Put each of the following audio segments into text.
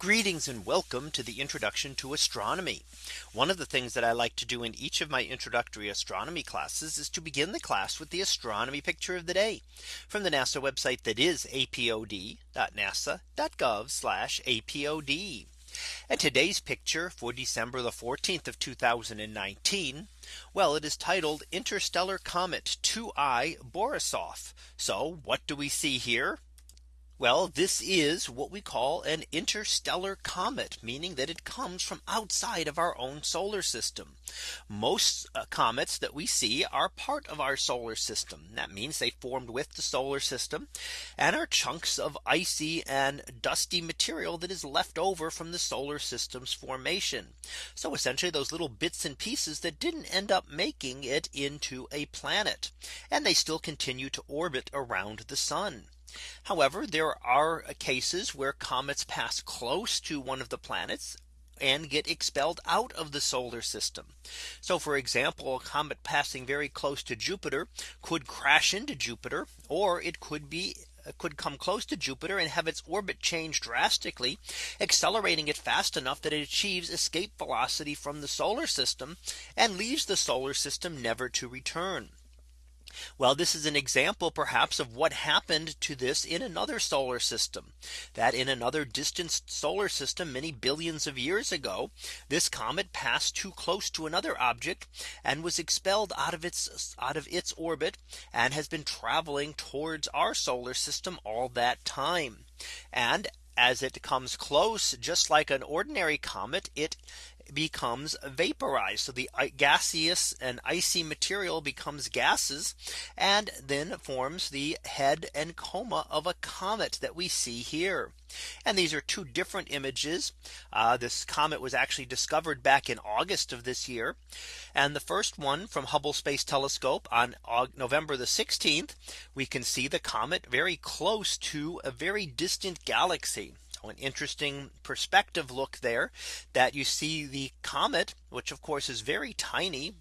Greetings and welcome to the introduction to astronomy. One of the things that I like to do in each of my introductory astronomy classes is to begin the class with the astronomy picture of the day from the NASA website that is apod.nasa.gov apod. And today's picture for December the 14th of 2019. Well, it is titled Interstellar Comet 2I Borisov. So what do we see here? Well, this is what we call an interstellar comet, meaning that it comes from outside of our own solar system. Most uh, comets that we see are part of our solar system. That means they formed with the solar system and are chunks of icy and dusty material that is left over from the solar system's formation. So essentially those little bits and pieces that didn't end up making it into a planet. And they still continue to orbit around the sun. However, there are cases where comets pass close to one of the planets and get expelled out of the solar system. So for example, a comet passing very close to Jupiter could crash into Jupiter or it could be uh, could come close to Jupiter and have its orbit change drastically, accelerating it fast enough that it achieves escape velocity from the solar system and leaves the solar system never to return. Well, this is an example perhaps of what happened to this in another solar system that in another distant solar system many billions of years ago, this comet passed too close to another object and was expelled out of its out of its orbit and has been traveling towards our solar system all that time. And as it comes close, just like an ordinary comet, it becomes vaporized. So the gaseous and icy material becomes gases and then forms the head and coma of a comet that we see here. And these are two different images. Uh, this comet was actually discovered back in August of this year. And the first one from Hubble Space Telescope on November the 16th, we can see the comet very close to a very distant galaxy an interesting perspective look there that you see the comet, which of course is very tiny.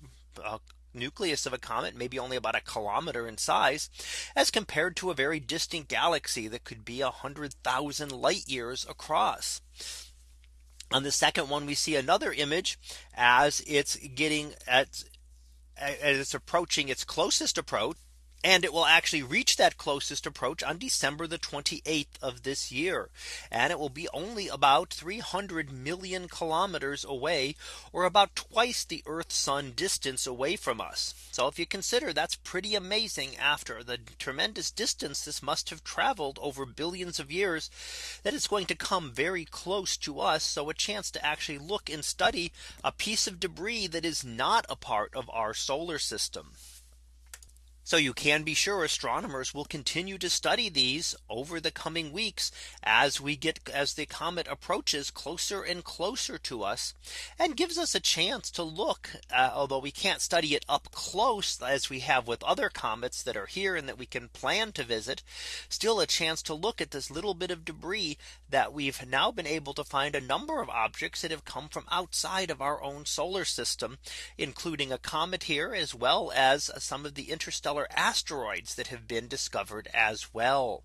Uh, nucleus of a comet maybe only about a kilometer in size as compared to a very distant galaxy that could be a hundred thousand light years across. On the second one we see another image as it's getting at as it's approaching its closest approach and it will actually reach that closest approach on December the 28th of this year. And it will be only about 300 million kilometers away or about twice the Earth sun distance away from us. So if you consider that's pretty amazing after the tremendous distance this must have traveled over billions of years that it's going to come very close to us. So a chance to actually look and study a piece of debris that is not a part of our solar system. So you can be sure astronomers will continue to study these over the coming weeks as we get as the comet approaches closer and closer to us and gives us a chance to look uh, although we can't study it up close as we have with other comets that are here and that we can plan to visit still a chance to look at this little bit of debris that we've now been able to find a number of objects that have come from outside of our own solar system including a comet here as well as some of the interstellar asteroids that have been discovered as well.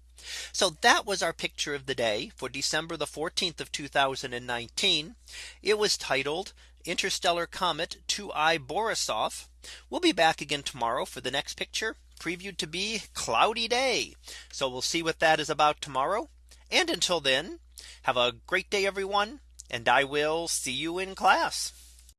So that was our picture of the day for December the 14th of 2019. It was titled Interstellar Comet 2I Borisov. We'll be back again tomorrow for the next picture previewed to be cloudy day. So we'll see what that is about tomorrow. And until then, have a great day, everyone. And I will see you in class.